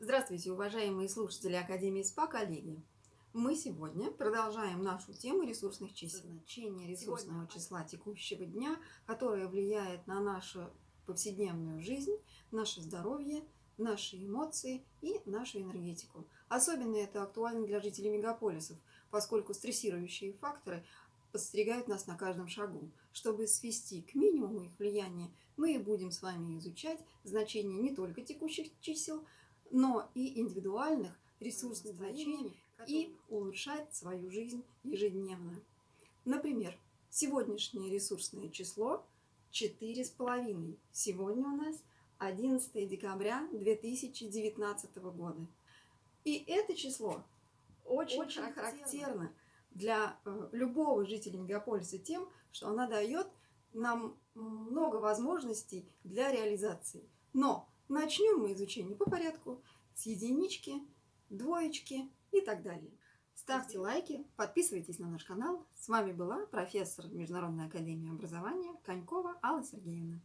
Здравствуйте, уважаемые слушатели Академии СПА, коллеги! Мы сегодня продолжаем нашу тему ресурсных чисел. Значение ресурсного числа текущего дня, которое влияет на нашу повседневную жизнь, наше здоровье, наши эмоции и нашу энергетику. Особенно это актуально для жителей мегаполисов, поскольку стрессирующие факторы подстерегают нас на каждом шагу. Чтобы свести к минимуму их влияние, мы будем с вами изучать значение не только текущих чисел, но и индивидуальных ресурсных значений и улучшать свою жизнь ежедневно. Например, сегодняшнее ресурсное число 4,5. Сегодня у нас 11 декабря 2019 года. И это число очень, очень характерно для э, любого жителя мегаполиса тем, что она дает нам много возможностей для реализации. Но начнем мы изучение по порядку с единички, двоечки и так далее. Ставьте лайки, подписывайтесь на наш канал. С вами была профессор Международной академии образования Конькова Алла Сергеевна.